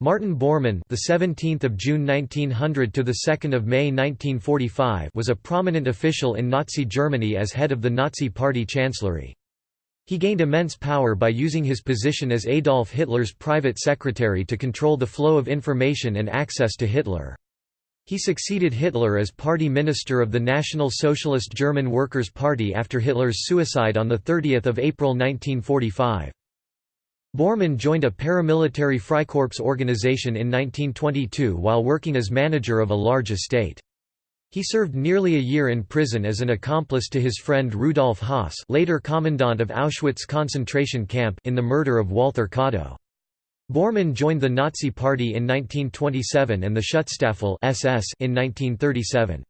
Martin Bormann, the 17th of June 1900 to the 2nd of May 1945, was a prominent official in Nazi Germany as head of the Nazi Party Chancellery. He gained immense power by using his position as Adolf Hitler's private secretary to control the flow of information and access to Hitler. He succeeded Hitler as party minister of the National Socialist German Workers' Party after Hitler's suicide on 30 April 1945. Bormann joined a paramilitary Freikorps organization in 1922 while working as manager of a large estate. He served nearly a year in prison as an accomplice to his friend Rudolf Höss later commandant of Auschwitz concentration camp in the murder of Walther Kadow. Bormann joined the Nazi Party in 1927 and the Schutzstaffel SS in 1937.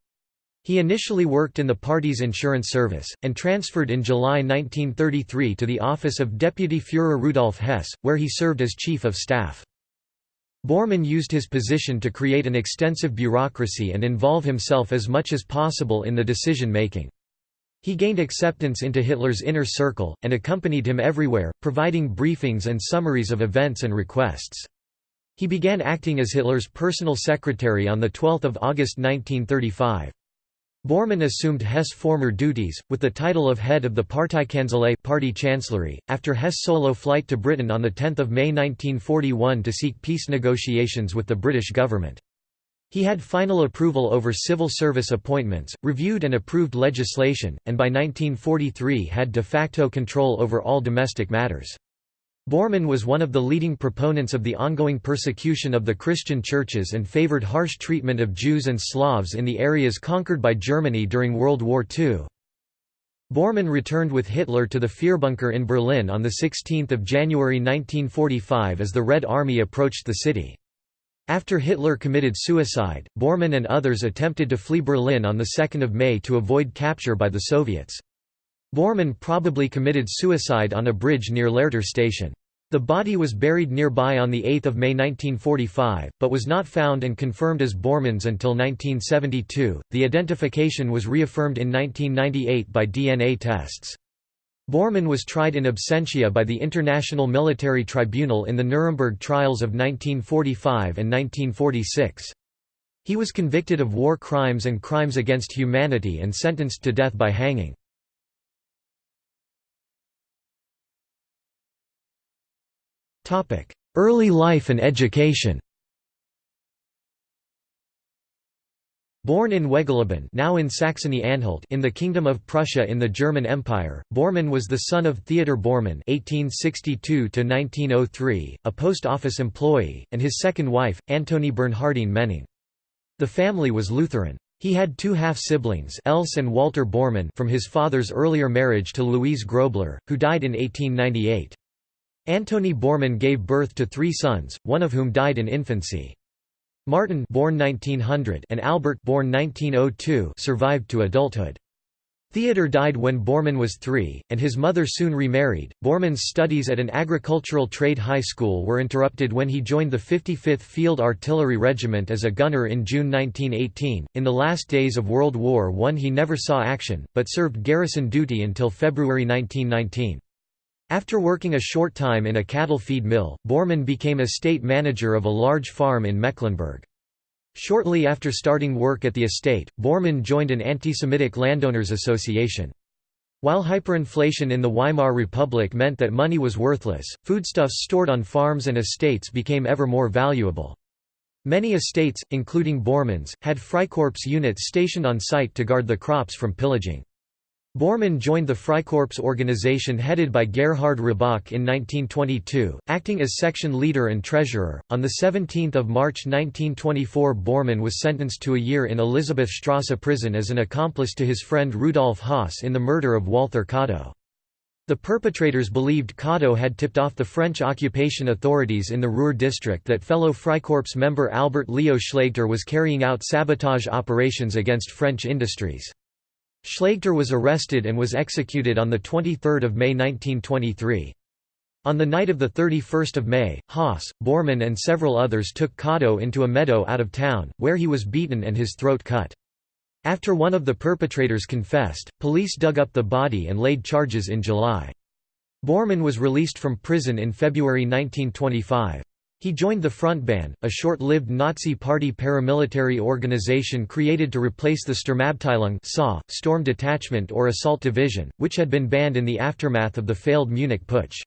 He initially worked in the party's insurance service, and transferred in July 1933 to the office of Deputy Führer Rudolf Hess, where he served as Chief of Staff. Bormann used his position to create an extensive bureaucracy and involve himself as much as possible in the decision-making. He gained acceptance into Hitler's inner circle, and accompanied him everywhere, providing briefings and summaries of events and requests. He began acting as Hitler's personal secretary on 12 August 1935. Bormann assumed Hess' former duties, with the title of head of the Parteikanzlei party chancellery, after Hess' solo flight to Britain on 10 May 1941 to seek peace negotiations with the British government. He had final approval over civil service appointments, reviewed and approved legislation, and by 1943 had de facto control over all domestic matters. Bormann was one of the leading proponents of the ongoing persecution of the Christian churches and favored harsh treatment of Jews and Slavs in the areas conquered by Germany during World War II. Bormann returned with Hitler to the Führerbunker in Berlin on 16 January 1945 as the Red Army approached the city. After Hitler committed suicide, Bormann and others attempted to flee Berlin on 2 May to avoid capture by the Soviets. Bormann probably committed suicide on a bridge near Lehrter station. The body was buried nearby on 8 May 1945, but was not found and confirmed as Bormann's until 1972. The identification was reaffirmed in 1998 by DNA tests. Bormann was tried in absentia by the International Military Tribunal in the Nuremberg trials of 1945 and 1946. He was convicted of war crimes and crimes against humanity and sentenced to death by hanging. Early life and education Born in Wegeleben now in Saxony-Anhalt in the Kingdom of Prussia in the German Empire, Bormann was the son of Theodor Bormann (1862–1903), a post office employee, and his second wife, Antonie Bernhardine Menning. The family was Lutheran. He had two half-siblings Else and Walter Bormann from his father's earlier marriage to Louise Grobler, who died in 1898. Antonie Bormann gave birth to three sons, one of whom died in infancy. Martin born 1900 and Albert born 1902 survived to adulthood. Theodor died when Bormann was three, and his mother soon remarried. Bormann's studies at an agricultural trade high school were interrupted when he joined the 55th Field Artillery Regiment as a gunner in June 1918. In the last days of World War I, he never saw action, but served garrison duty until February 1919. After working a short time in a cattle feed mill, Bormann became estate manager of a large farm in Mecklenburg. Shortly after starting work at the estate, Bormann joined an anti-Semitic landowners association. While hyperinflation in the Weimar Republic meant that money was worthless, foodstuffs stored on farms and estates became ever more valuable. Many estates, including Bormann's, had Freikorps units stationed on site to guard the crops from pillaging. Bormann joined the Freikorps organization headed by Gerhard Roßbach in 1922, acting as section leader and treasurer. On 17 March 1924 Bormann was sentenced to a year in Elisabethstrasse prison as an accomplice to his friend Rudolf Höss in the murder of Walther Kadow. The perpetrators believed Kadow had tipped off the French occupation authorities in the Ruhr district that fellow Freikorps member Albert Leo Schlageter was carrying out sabotage operations against French industries. Schlageter was arrested and was executed on 23 May 1923. On the night of 31 May, Haas, Bormann and several others took Kadow into a meadow out of town, where he was beaten and his throat cut. After one of the perpetrators confessed, police dug up the body and laid charges in July. Bormann was released from prison in February 1925. He joined the Frontbann, a short-lived Nazi Party paramilitary organization created to replace the Sturmabteilung Storm Detachment or Assault Division, which had been banned in the aftermath of the failed Munich Putsch.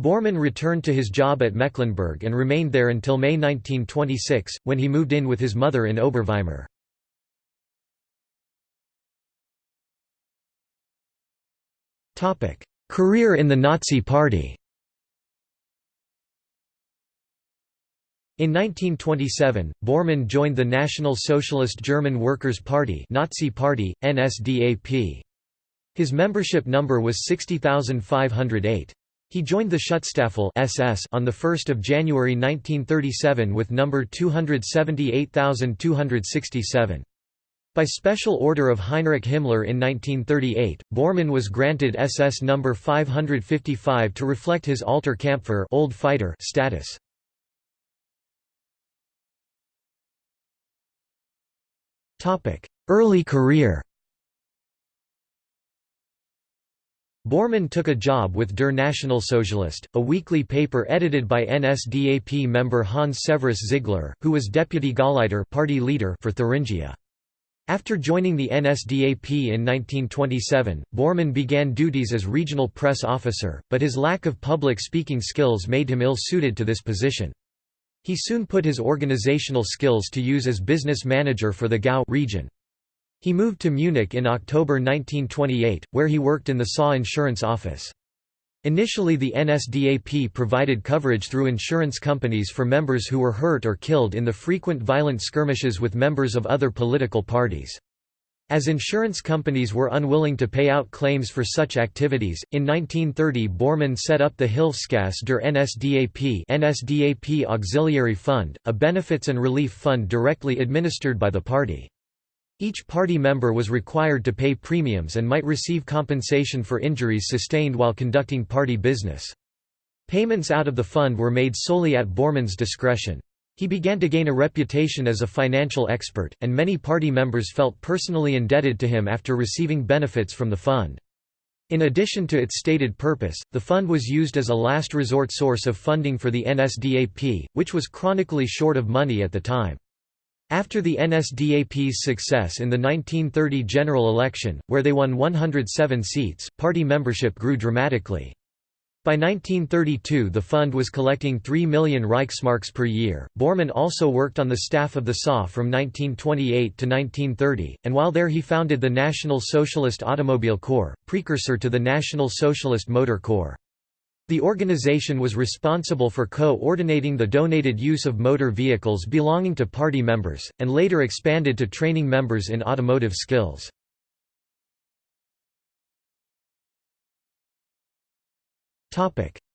Bormann returned to his job at Mecklenburg and remained there until May 1926, when he moved in with his mother in Oberweimar. Career in the Nazi Party In 1927, Bormann joined the National Socialist German Workers' Party Nazi Party, NSDAP. His membership number was 60,508. He joined the Schutzstaffel SS on 1 January 1937 with number 278,267. By special order of Heinrich Himmler in 1938, Bormann was granted SS number 555 to reflect his Alter Kämpfer old fighter status. Early career Bormann took a job with Der Nationalsozialist, a weekly paper edited by NSDAP member Hans Severus Ziegler, who was deputy Gauleiter party leader for Thuringia. After joining the NSDAP in 1927, Bormann began duties as regional press officer, but his lack of public speaking skills made him ill-suited to this position. He soon put his organizational skills to use as business manager for the Gau region. He moved to Munich in October 1928, where he worked in the SA insurance office. Initially the NSDAP provided coverage through insurance companies for members who were hurt or killed in the frequent violent skirmishes with members of other political parties. As insurance companies were unwilling to pay out claims for such activities, in 1930 Bormann set up the Hilfskasse der NSDAP NSDAP Auxiliary Fund, a benefits and relief fund directly administered by the party. Each party member was required to pay premiums and might receive compensation for injuries sustained while conducting party business. Payments out of the fund were made solely at Bormann's discretion. He began to gain a reputation as a financial expert, and many party members felt personally indebted to him after receiving benefits from the fund. In addition to its stated purpose, the fund was used as a last resort source of funding for the NSDAP, which was chronically short of money at the time. After the NSDAP's success in the 1930 general election, where they won 107 seats, party membership grew dramatically. By 1932 the fund was collecting 3 million Reichsmarks per year. Bormann also worked on the staff of the SA from 1928 to 1930, and while there he founded the National Socialist Automobile Corps, precursor to the National Socialist Motor Corps. The organization was responsible for co-ordinating the donated use of motor vehicles belonging to party members, and later expanded to training members in automotive skills.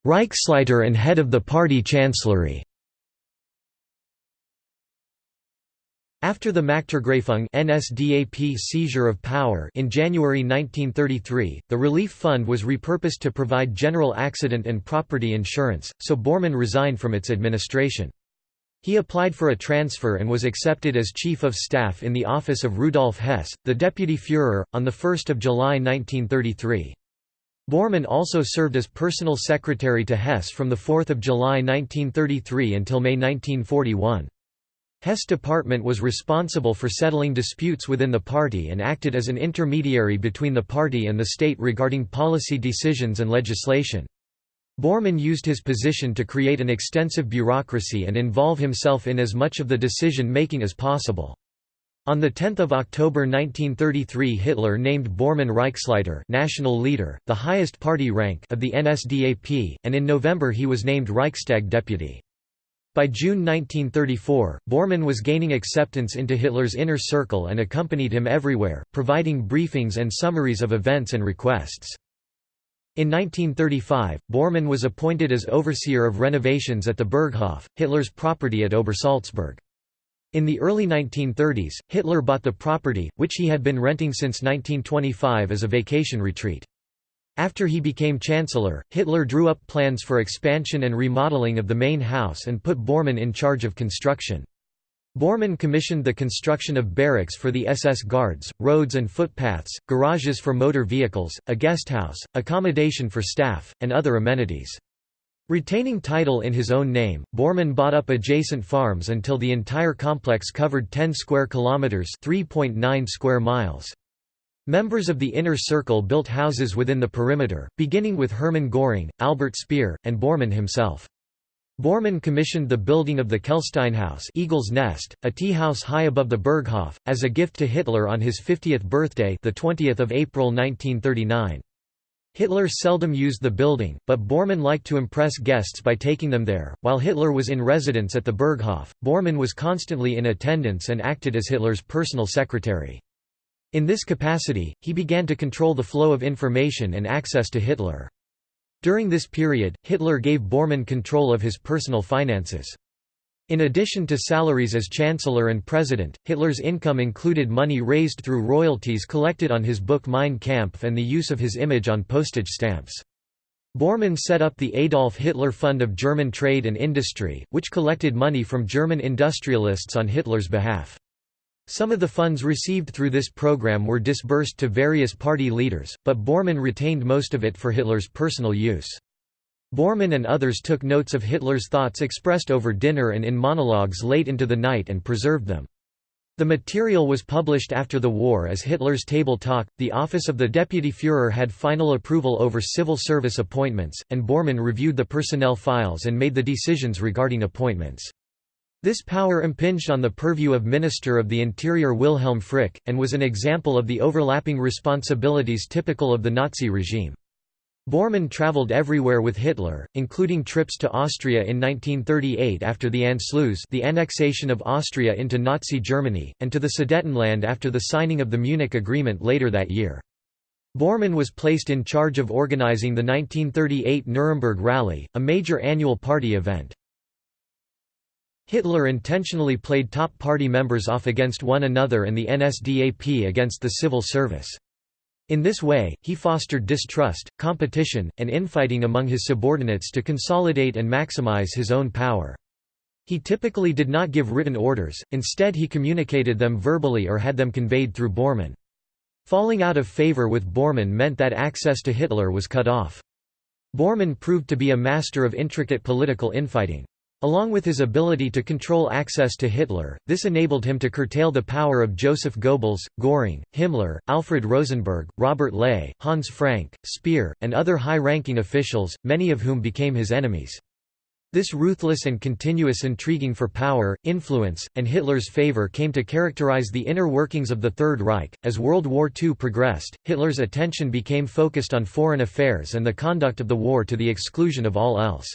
Reichsleiter and head of the party chancellery After the Machtergreifung NSDAP seizure of power in January 1933, the relief fund was repurposed to provide general accident and property insurance, so Bormann resigned from its administration. He applied for a transfer and was accepted as Chief of Staff in the office of Rudolf Hess, the Deputy Führer, on 1 July 1933. Bormann also served as personal secretary to Hess from 4 July 1933 until May 1941. Hess' department was responsible for settling disputes within the party and acted as an intermediary between the party and the state regarding policy decisions and legislation. Bormann used his position to create an extensive bureaucracy and involve himself in as much of the decision-making as possible. On 10 October 1933 Hitler named Bormann Reichsleiter national leader, the highest party rank of the NSDAP, and in November he was named Reichstag deputy. By June 1934, Bormann was gaining acceptance into Hitler's inner circle and accompanied him everywhere, providing briefings and summaries of events and requests. In 1935, Bormann was appointed as overseer of renovations at the Berghof, Hitler's property at Obersalzberg. In the early 1930s, Hitler bought the property, which he had been renting since 1925 as a vacation retreat. After he became chancellor, Hitler drew up plans for expansion and remodeling of the main house and put Bormann in charge of construction. Bormann commissioned the construction of barracks for the SS guards, roads and footpaths, garages for motor vehicles, a guesthouse, accommodation for staff, and other amenities. Retaining title in his own name, Bormann bought up adjacent farms until the entire complex covered 10 square kilometers, 3.9 square miles. Members of the inner circle built houses within the perimeter, beginning with Hermann Göring, Albert Speer, and Bormann himself. Bormann commissioned the building of the Kehlsteinhaus Eagle's Nest, a tea house high above the Berghof, as a gift to Hitler on his 50th birthday the 20th of April 1939. Hitler seldom used the building, but Bormann liked to impress guests by taking them there. While Hitler was in residence at the Berghof, Bormann was constantly in attendance and acted as Hitler's personal secretary. In this capacity, he began to control the flow of information and access to Hitler. During this period, Hitler gave Bormann control of his personal finances. In addition to salaries as Chancellor and President, Hitler's income included money raised through royalties collected on his book Mein Kampf and the use of his image on postage stamps. Bormann set up the Adolf Hitler Fund of German Trade and Industry, which collected money from German industrialists on Hitler's behalf. Some of the funds received through this program were disbursed to various party leaders, but Bormann retained most of it for Hitler's personal use. Bormann and others took notes of Hitler's thoughts expressed over dinner and in monologues late into the night and preserved them. The material was published after the war as Hitler's Table Talk. The office of the Deputy Führer had final approval over civil service appointments, and Bormann reviewed the personnel files and made the decisions regarding appointments. This power impinged on the purview of Minister of the Interior Wilhelm Frick, and was an example of the overlapping responsibilities typical of the Nazi regime. Bormann traveled everywhere with Hitler, including trips to Austria in 1938 after the Anschluss the annexation of Austria into Nazi Germany, and to the Sudetenland after the signing of the Munich Agreement later that year. Bormann was placed in charge of organizing the 1938 Nuremberg Rally, a major annual party event. Hitler intentionally played top party members off against one another and the NSDAP against the civil service. In this way, he fostered distrust, competition, and infighting among his subordinates to consolidate and maximize his own power. He typically did not give written orders, instead he communicated them verbally or had them conveyed through Bormann. Falling out of favor with Bormann meant that access to Hitler was cut off. Bormann proved to be a master of intricate political infighting. Along with his ability to control access to Hitler, this enabled him to curtail the power of Joseph Goebbels, Göring, Himmler, Alfred Rosenberg, Robert Ley, Hans Frank, Speer, and other high-ranking officials, many of whom became his enemies. This ruthless and continuous intriguing for power, influence, and Hitler's favor came to characterize the inner workings of the Third Reich. As World War II progressed, Hitler's attention became focused on foreign affairs and the conduct of the war to the exclusion of all else.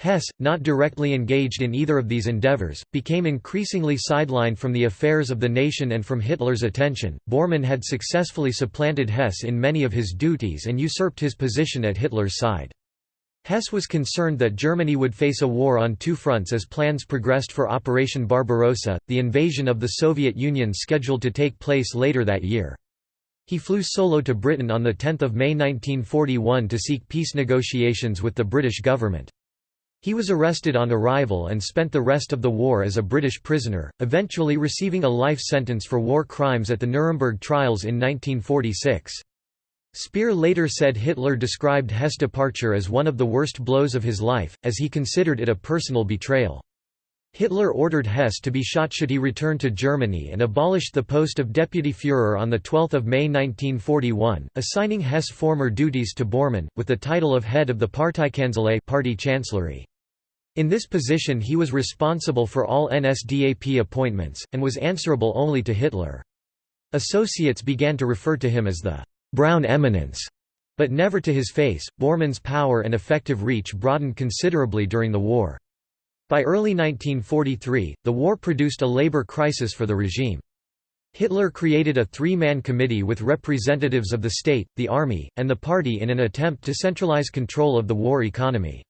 Hess, not directly engaged in either of these endeavors, became increasingly sidelined from the affairs of the nation and from Hitler's attention. Bormann had successfully supplanted Hess in many of his duties and usurped his position at Hitler's side. Hess was concerned that Germany would face a war on two fronts as plans progressed for Operation Barbarossa, the invasion of the Soviet Union scheduled to take place later that year. He flew solo to Britain on 10 May 1941 to seek peace negotiations with the British government. He was arrested on arrival and spent the rest of the war as a British prisoner, eventually receiving a life sentence for war crimes at the Nuremberg trials in 1946. Speer later said Hitler described Hess' departure as one of the worst blows of his life, as he considered it a personal betrayal. Hitler ordered Hess to be shot should he return to Germany and abolished the post of Deputy Führer on 12 May 1941, assigning Hess former duties to Bormann, with the title of head of the Parteikanzlei party chancellery. In this position he was responsible for all NSDAP appointments, and was answerable only to Hitler. Associates began to refer to him as the «Brown Eminence», but never to his face. Bormann's power and effective reach broadened considerably during the war. By early 1943, the war produced a labor crisis for the regime. Hitler created a three-man committee with representatives of the state, the army, and the party in an attempt to centralize control of the war economy.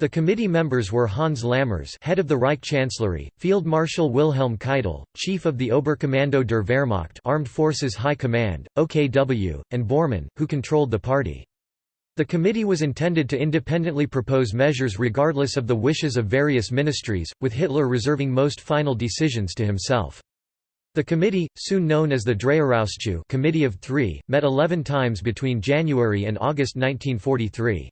The committee members were Hans Lammers head of the Reich Chancellery, Field Marshal Wilhelm Keitel, chief of the Oberkommando der Wehrmacht Armed Forces High Command, OKW, and Bormann, who controlled the party. The committee was intended to independently propose measures regardless of the wishes of various ministries, with Hitler reserving most final decisions to himself. The committee, soon known as the Dreierausschuss Committee of Three, met 11 times between January and August 1943.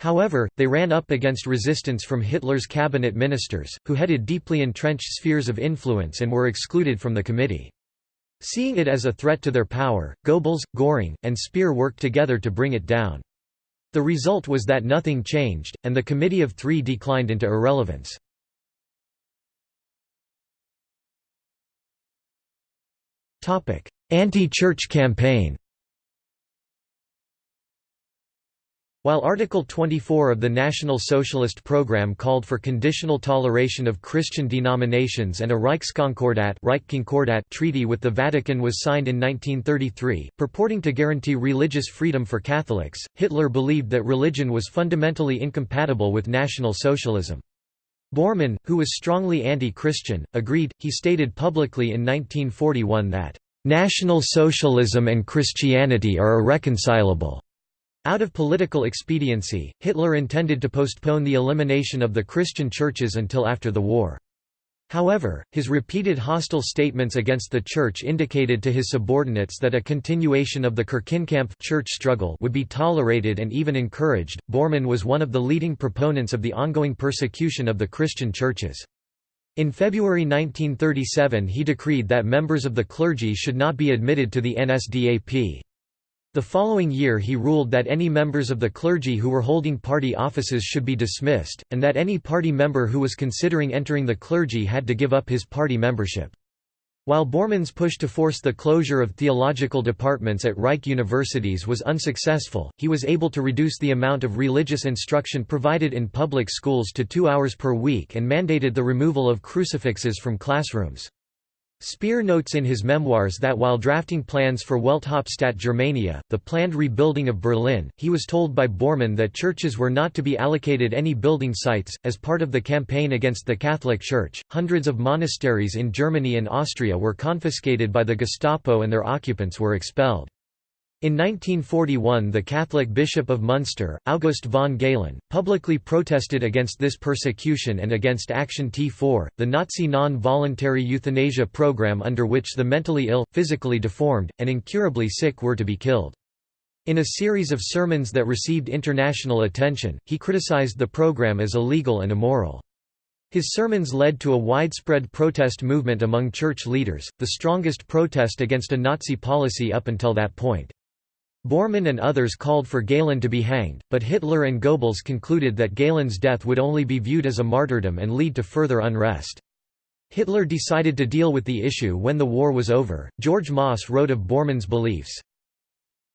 However, they ran up against resistance from Hitler's cabinet ministers, who headed deeply entrenched spheres of influence and were excluded from the committee. Seeing it as a threat to their power, Goebbels, Göring, and Speer worked together to bring it down. The result was that nothing changed, and the Committee of Three declined into irrelevance. Anti-church campaign While Article 24 of the National Socialist Program called for conditional toleration of Christian denominations and a Reichskonkordat treaty with the Vatican was signed in 1933, purporting to guarantee religious freedom for Catholics, Hitler believed that religion was fundamentally incompatible with National Socialism. Bormann, who was strongly anti-Christian, agreed, he stated publicly in 1941 that, "...National Socialism and Christianity are irreconcilable." Out of political expediency, Hitler intended to postpone the elimination of the Christian churches until after the war. However, his repeated hostile statements against the Church indicated to his subordinates that a continuation of the Kirchenkampf church struggle would be tolerated and even encouraged. Bormann was one of the leading proponents of the ongoing persecution of the Christian churches. In February 1937 he decreed that members of the clergy should not be admitted to the NSDAP. The following year he ruled that any members of the clergy who were holding party offices should be dismissed, and that any party member who was considering entering the clergy had to give up his party membership. While Bormann's push to force the closure of theological departments at Reich universities was unsuccessful, he was able to reduce the amount of religious instruction provided in public schools to two hours per week and mandated the removal of crucifixes from classrooms. Speer notes in his memoirs that while drafting plans for Welthauptstadt Germania, the planned rebuilding of Berlin, he was told by Bormann that churches were not to be allocated any building sites. As part of the campaign against the Catholic Church, hundreds of monasteries in Germany and Austria were confiscated by the Gestapo and their occupants were expelled. In 1941 the Catholic Bishop of Munster, August von Galen, publicly protested against this persecution and against Action T4, the Nazi non-voluntary euthanasia program under which the mentally ill, physically deformed, and incurably sick were to be killed. In a series of sermons that received international attention, he criticized the program as illegal and immoral. His sermons led to a widespread protest movement among church leaders, the strongest protest against a Nazi policy up until that point. Bormann and others called for Galen to be hanged, but Hitler and Goebbels concluded that Galen's death would only be viewed as a martyrdom and lead to further unrest. Hitler decided to deal with the issue when the war was over. George Mosse wrote of Bormann's beliefs.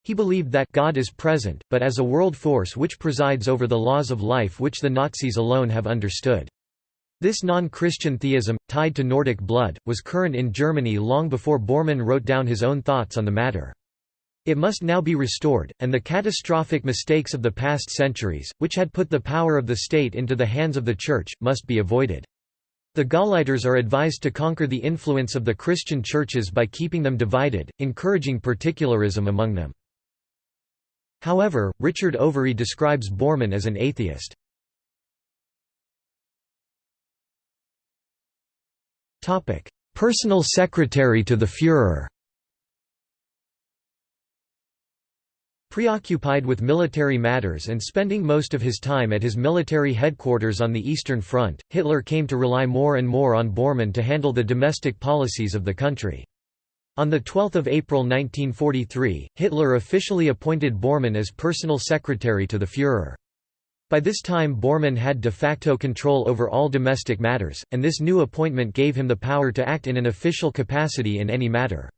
He believed that God is present, but as a world force which presides over the laws of life which the Nazis alone have understood. This non-Christian theism, tied to Nordic blood, was current in Germany long before Bormann wrote down his own thoughts on the matter. It must now be restored, and the catastrophic mistakes of the past centuries, which had put the power of the state into the hands of the Church, must be avoided. The Gauleiters are advised to conquer the influence of the Christian churches by keeping them divided, encouraging particularism among them. However, Richard Overy describes Bormann as an atheist. Personal secretary to the Führer Preoccupied with military matters and spending most of his time at his military headquarters on the Eastern Front, Hitler came to rely more and more on Bormann to handle the domestic policies of the country. On 12 April 1943, Hitler officially appointed Bormann as personal secretary to the Führer. By this time Bormann had de facto control over all domestic matters, and this new appointment gave him the power to act in an official capacity in any matter.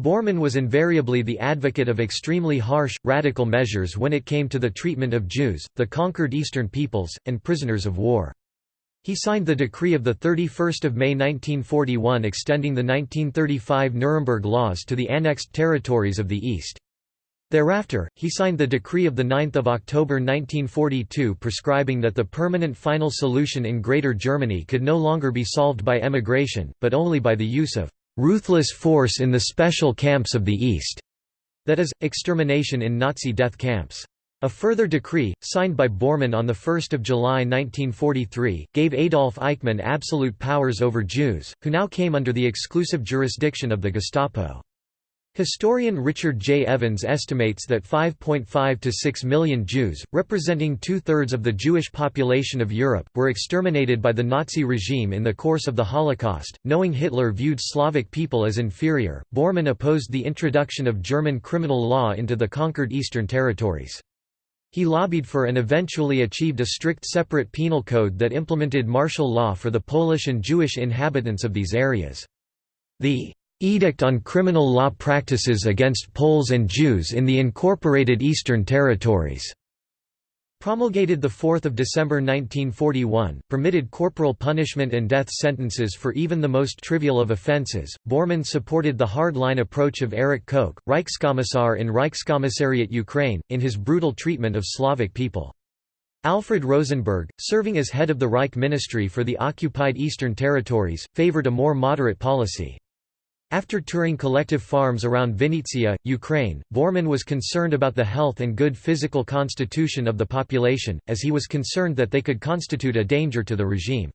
Bormann was invariably the advocate of extremely harsh, radical measures when it came to the treatment of Jews, the conquered Eastern peoples, and prisoners of war. He signed the decree of 31 May 1941 extending the 1935 Nuremberg Laws to the annexed territories of the East. Thereafter, he signed the decree of 9 October 1942 prescribing that the permanent final solution in Greater Germany could no longer be solved by emigration, but only by the use of ruthless force in the special camps of the East, that is, extermination in Nazi death camps. A further decree, signed by Bormann on 1 July 1943, gave Adolf Eichmann absolute powers over Jews, who now came under the exclusive jurisdiction of the Gestapo. Historian Richard J. Evans estimates that 5.5 to 6 million Jews, representing two-thirds of the Jewish population of Europe, were exterminated by the Nazi regime in the course of the Holocaust. Knowing Hitler viewed Slavic people as inferior, Bormann opposed the introduction of German criminal law into the conquered eastern territories. He lobbied for and eventually achieved a strict separate penal code that implemented martial law for the Polish and Jewish inhabitants of these areas. The Edict on Criminal Law Practices Against Poles and Jews in the Incorporated Eastern Territories, promulgated 4 December 1941, permitted corporal punishment and death sentences for even the most trivial of offences. Bormann supported the hard-line approach of Erich Koch, Reichskommissar in Reichskommissariat Ukraine, in his brutal treatment of Slavic people. Alfred Rosenberg, serving as head of the Reich Ministry for the occupied Eastern Territories, favoured a more moderate policy. After touring collective farms around Vinnytsia, Ukraine, Bormann was concerned about the health and good physical constitution of the population, as he was concerned that they could constitute a danger to the regime.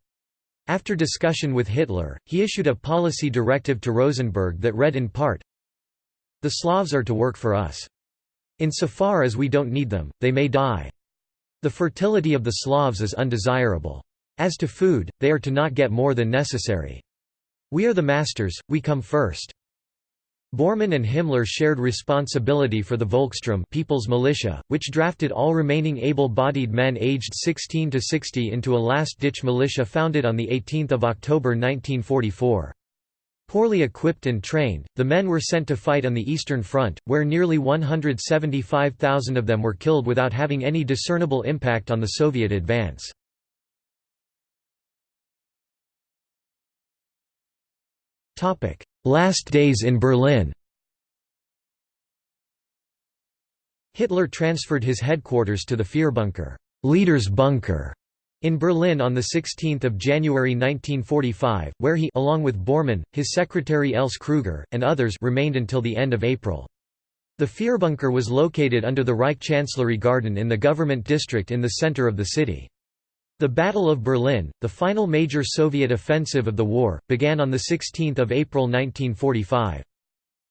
After discussion with Hitler, he issued a policy directive to Rosenberg that read in part, The Slavs are to work for us. Insofar as we don't need them, they may die. The fertility of the Slavs is undesirable. As to food, they are to not get more than necessary. We are the masters, we come first. Bormann and Himmler shared responsibility for the Volkssturm People's Militia, which drafted all remaining able-bodied men aged 16 to 60 into a last-ditch militia founded on 18 October 1944. Poorly equipped and trained, the men were sent to fight on the Eastern Front, where nearly 175,000 of them were killed without having any discernible impact on the Soviet advance. Topic: Last days in Berlin. Hitler transferred his headquarters to the Führerbunker, Leader's Bunker, in Berlin on 16 January 1945, where he along with Bormann, his secretary Els Kruger, and others remained until the end of April. The Führerbunker was located under the Reich Chancellery Garden in the government district in the center of the city. The Battle of Berlin, the final major Soviet offensive of the war, began on 16 April 1945.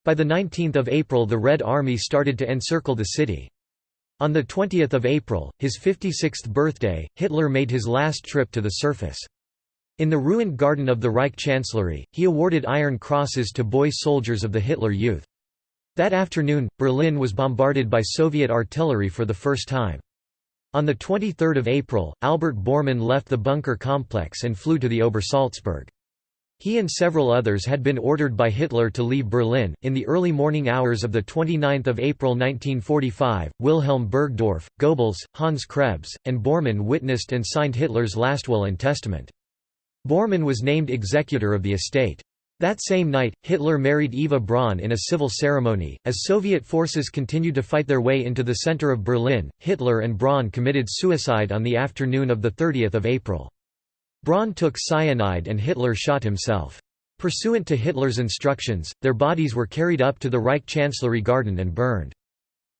By 19 April the Red Army started to encircle the city. On 20 April, his 56th birthday, Hitler made his last trip to the surface. In the ruined garden of the Reich Chancellery, he awarded Iron Crosses to boy soldiers of the Hitler Youth. That afternoon, Berlin was bombarded by Soviet artillery for the first time. On 23 April, Albert Bormann left the bunker complex and flew to the Obersalzberg. He and several others had been ordered by Hitler to leave Berlin. In the early morning hours of 29 April 1945, Wilhelm Burgdorf, Goebbels, Hans Krebs, and Bormann witnessed and signed Hitler's last will and testament. Bormann was named executor of the estate. That same night, Hitler married Eva Braun in a civil ceremony. As Soviet forces continued to fight their way into the center of Berlin, Hitler and Braun committed suicide on the afternoon of 30 April. Braun took cyanide and Hitler shot himself. Pursuant to Hitler's instructions, their bodies were carried up to the Reich Chancellery Garden and burned.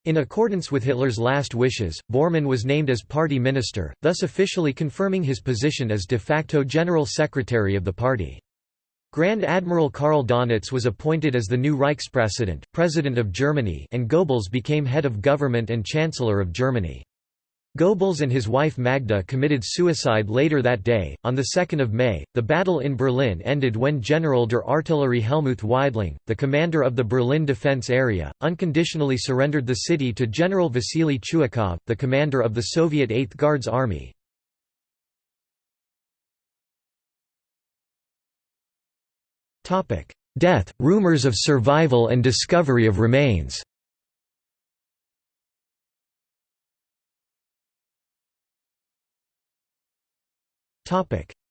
In accordance with Hitler's last wishes, Bormann was named as party minister, thus officially confirming his position as de facto general secretary of the party. Grand Admiral Karl Donitz was appointed as the new Reichspräsident, President of Germany and Goebbels became head of government and Chancellor of Germany. Goebbels and his wife Magda committed suicide later that day. On 2 May, the battle in Berlin ended when General der Artillerie Helmuth Weidling, the commander of the Berlin defense area, unconditionally surrendered the city to General Vasily Chuikov, the commander of the Soviet 8th Guards Army. Death, rumors of survival and discovery of remains.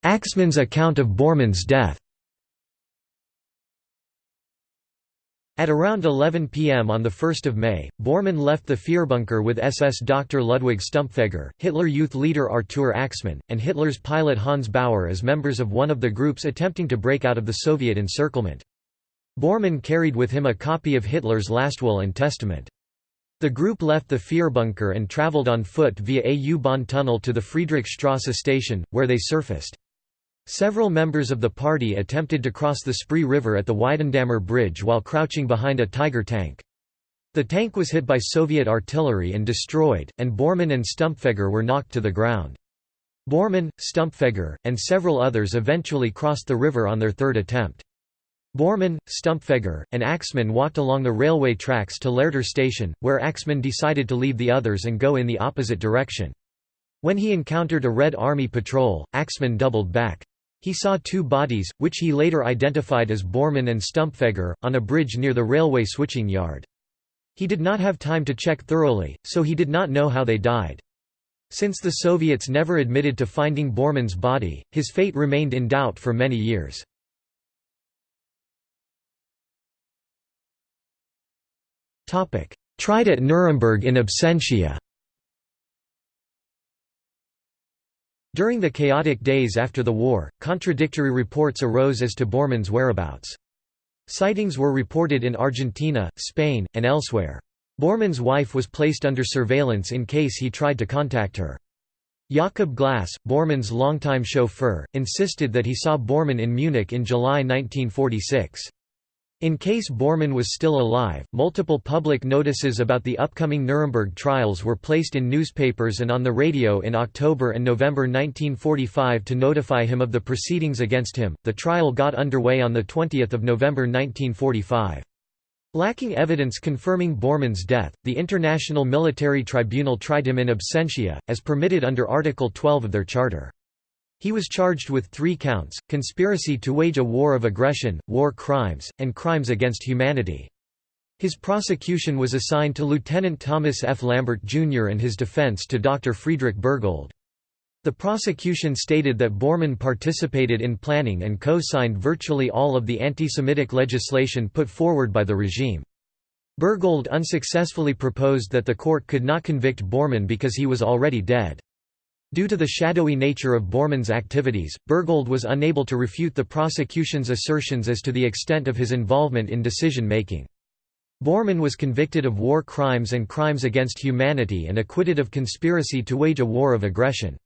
Axmann's account of Bormann's death At around 11 p.m. on 1 May, Bormann left the Führerbunker with SS Dr. Ludwig Stumpfegger, Hitler Youth leader Artur Axmann, and Hitler's pilot Hans Bauer as members of one of the groups attempting to break out of the Soviet encirclement. Bormann carried with him a copy of Hitler's last will and testament. The group left the Führerbunker and traveled on foot via a U-Bahn tunnel to the Friedrichstrasse station, where they surfaced. Several members of the party attempted to cross the Spree River at the Weidendammer Bridge while crouching behind a Tiger tank. The tank was hit by Soviet artillery and destroyed, and Bormann and Stumpfegger were knocked to the ground. Bormann, Stumpfegger, and several others eventually crossed the river on their third attempt. Bormann, Stumpfegger, and Axmann walked along the railway tracks to Lehrter station, where Axmann decided to leave the others and go in the opposite direction. When he encountered a Red Army patrol, Axmann doubled back. He saw two bodies, which he later identified as Bormann and Stumpfegger, on a bridge near the railway switching yard. He did not have time to check thoroughly, so he did not know how they died. Since the Soviets never admitted to finding Bormann's body, his fate remained in doubt for many years. Tried at Nuremberg in absentia During the chaotic days after the war, contradictory reports arose as to Bormann's whereabouts. Sightings were reported in Argentina, Spain, and elsewhere. Bormann's wife was placed under surveillance in case he tried to contact her. Jakob Glas, Bormann's longtime chauffeur, insisted that he saw Bormann in Munich in July 1946. In case Bormann was still alive, multiple public notices about the upcoming Nuremberg trials were placed in newspapers and on the radio in October and November 1945 to notify him of the proceedings against him. The trial got underway on the 20th of November 1945. Lacking evidence confirming Bormann's death, the International Military Tribunal tried him in absentia, as permitted under Article 12 of their charter. He was charged with three counts, conspiracy to wage a war of aggression, war crimes, and crimes against humanity. His prosecution was assigned to Lieutenant Thomas F. Lambert, Jr. and his defense to Dr. Friedrich Bergold. The prosecution stated that Bormann participated in planning and co-signed virtually all of the anti-Semitic legislation put forward by the regime. Bergold unsuccessfully proposed that the court could not convict Bormann because he was already dead. Due to the shadowy nature of Bormann's activities, Bergold was unable to refute the prosecution's assertions as to the extent of his involvement in decision-making. Bormann was convicted of war crimes and crimes against humanity and acquitted of conspiracy to wage a war of aggression.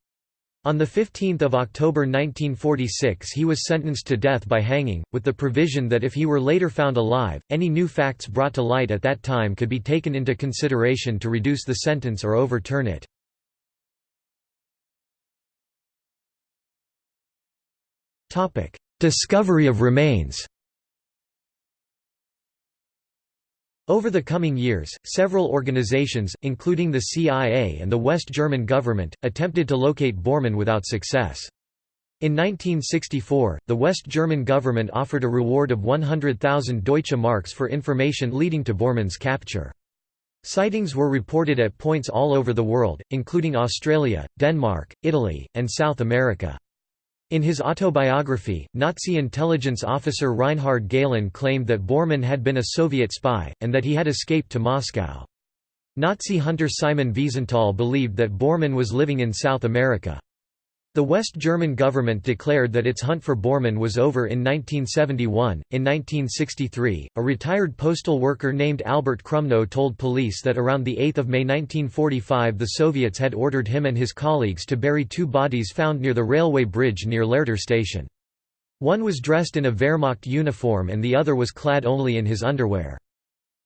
On 15 October 1946 he was sentenced to death by hanging, with the provision that if he were later found alive, any new facts brought to light at that time could be taken into consideration to reduce the sentence or overturn it. Discovery of remains Over the coming years, several organizations, including the CIA and the West German government, attempted to locate Bormann without success. In 1964, the West German government offered a reward of 100,000 Deutsche Marks for information leading to Bormann's capture. Sightings were reported at points all over the world, including Australia, Denmark, Italy, and South America. In his autobiography, Nazi intelligence officer Reinhard Gehlen claimed that Bormann had been a Soviet spy, and that he had escaped to Moscow. Nazi hunter Simon Wiesenthal believed that Bormann was living in South America. The West German government declared that its hunt for Bormann was over in 1971. In 1963, a retired postal worker named Albert Krumnow told police that around 8 May 1945 the Soviets had ordered him and his colleagues to bury two bodies found near the railway bridge near Lehrter station. One was dressed in a Wehrmacht uniform and the other was clad only in his underwear.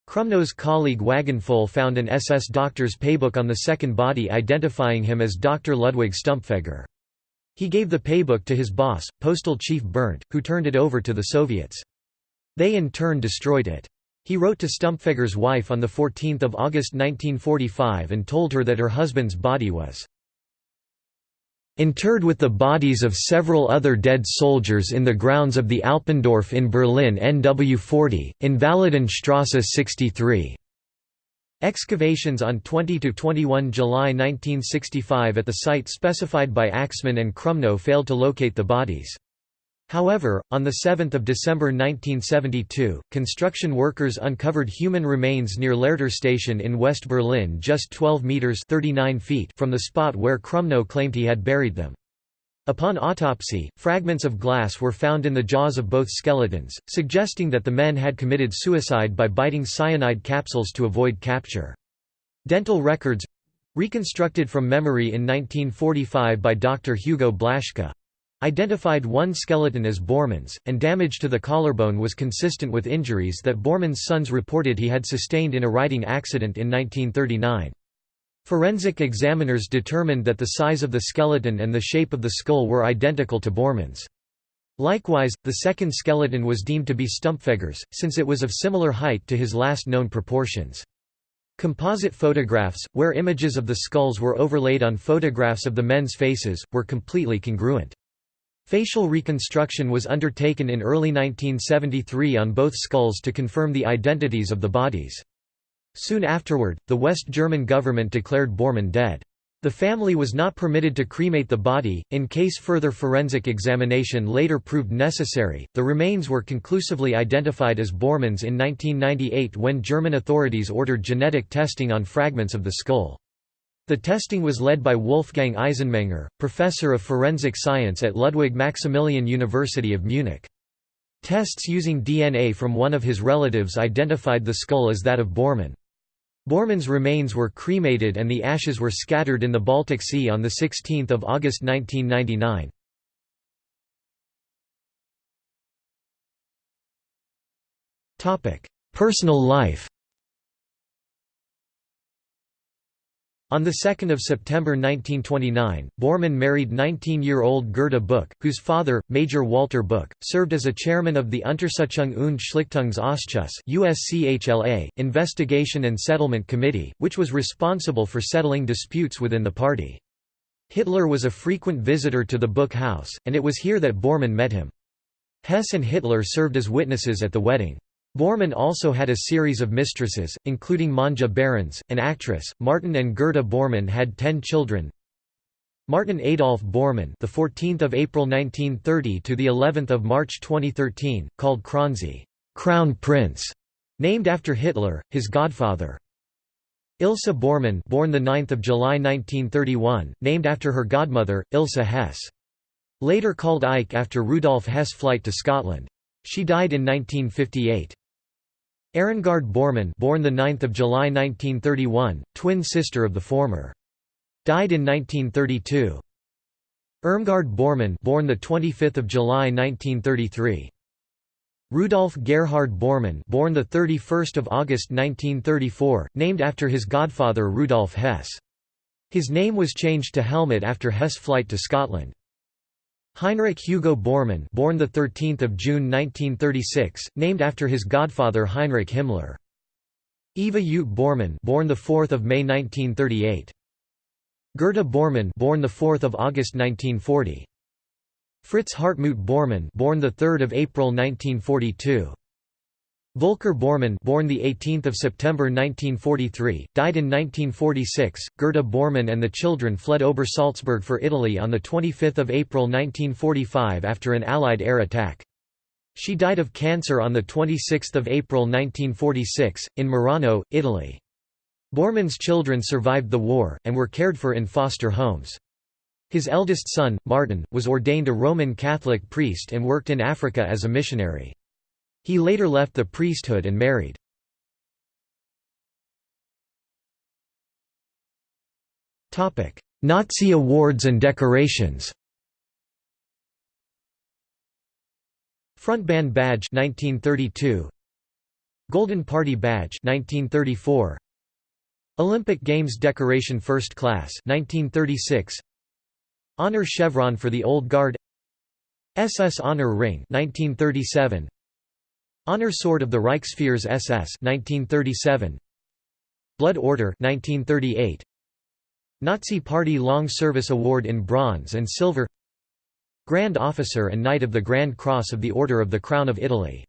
Krumnow's colleague Wagenpfohl found an SS doctor's paybook on the second body identifying him as Dr. Ludwig Stumpfegger. He gave the paybook to his boss, Postal Chief Berndt, who turned it over to the Soviets. They in turn destroyed it. He wrote to Stumpfegger's wife on 14 August 1945 and told her that her husband's body was interred with the bodies of several other dead soldiers in the grounds of the Alpendorf in Berlin NW 40, Invalidenstrasse 63. Excavations on 20–21 July 1965 at the site specified by Axmann and Krumnow failed to locate the bodies. However, on 7 December 1972, construction workers uncovered human remains near Lehrter station in West Berlin just 12 metres 39 feet from the spot where Krumnow claimed he had buried them. Upon autopsy, fragments of glass were found in the jaws of both skeletons, suggesting that the men had committed suicide by biting cyanide capsules to avoid capture. Dental records reconstructed from memory in 1945 by Dr. Hugo Blaschke identified one skeleton as Bormann's, and damage to the collarbone was consistent with injuries that Bormann's sons reported he had sustained in a riding accident in 1939. Forensic examiners determined that the size of the skeleton and the shape of the skull were identical to Bormann's. Likewise, the second skeleton was deemed to be Stumpfegger's, since it was of similar height to his last known proportions. Composite photographs, where images of the skulls were overlaid on photographs of the men's faces, were completely congruent. Facial reconstruction was undertaken in early 1973 on both skulls to confirm the identities of the bodies. Soon afterward, the West German government declared Bormann dead. The family was not permitted to cremate the body, in case further forensic examination later proved necessary. The remains were conclusively identified as Bormann's in 1998 when German authorities ordered genetic testing on fragments of the skull. The testing was led by Wolfgang Eisenmenger, professor of forensic science at Ludwig Maximilian University of Munich. Tests using DNA from one of his relatives identified the skull as that of Bormann. Bormann's remains were cremated and the ashes were scattered in the Baltic Sea on 16 August 1999. Personal life On 2 September 1929, Bormann married 19-year-old Gerda Buch, whose father, Major Walter Buch, served as a chairman of the Untersuchung und Schlichtungsausschuss investigation and settlement committee, which was responsible for settling disputes within the party. Hitler was a frequent visitor to the Buch house, and it was here that Bormann met him. Hess and Hitler served as witnesses at the wedding. Bormann also had a series of mistresses, including Manja Behrens, an actress. Martin and Gerda Bormann had 10 children. Martin Adolf Bormann, the 14th of April 1930 to the 11th of March 2013, called Krönzi, Crown Prince, named after Hitler, his godfather. Ilse Bormann, born the 9th of July 1931, named after her godmother, Ilse Hess. Later called Eike after Rudolf Hess' flight to Scotland. She died in 1958. Ehrengard Bormann born the 9th of July 1931, twin sister of the former. Died in 1932. Irmgard Bormann born the 25th of July 1933. Rudolf Gerhard Bormann born the 31st of August 1934, named after his godfather Rudolf Hess. His name was changed to Helmut after Hess' flight to Scotland. Heinrich Hugo Bormann born the 13th of June 1936 named after his godfather Heinrich Himmler. Eva Ute Bormann born the 4th of May 1938 Gerda Bormann born the 4th of August 1940 Fritz Hartmut Bormann born the 3rd of April 1942 Volker Bormann born the 18th of September 1943, died in 1946. Gerda Bormann and the children fled over Salzburg for Italy on the 25th of April 1945 after an Allied air attack. She died of cancer on the 26th of April 1946 in Merano, Italy. Bormann's children survived the war and were cared for in foster homes. His eldest son, Martin, was ordained a Roman Catholic priest and worked in Africa as a missionary. He later left the priesthood and married. Nazi awards and decorations Frontbann Badge 1932 Golden Party Badge 1934 Olympic Games Decoration First Class 1936 Honor Chevron for the Old Guard SS Honor Ring 1937 Honor Sword of the Reichsfuhrers SS 1937 Blood Order 1938 Nazi Party Long Service Award in Bronze and Silver. Grand Officer and Knight of the Grand Cross of the Order of the Crown of Italy.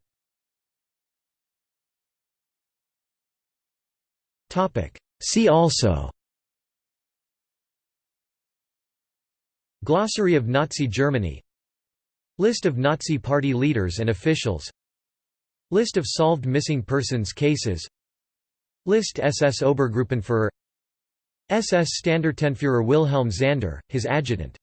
See also. Glossary of Nazi Germany. List of Nazi Party leaders and officials List of solved missing persons cases. List SS Obergruppenführer. SS Standartenführer Wilhelm Zander, his adjutant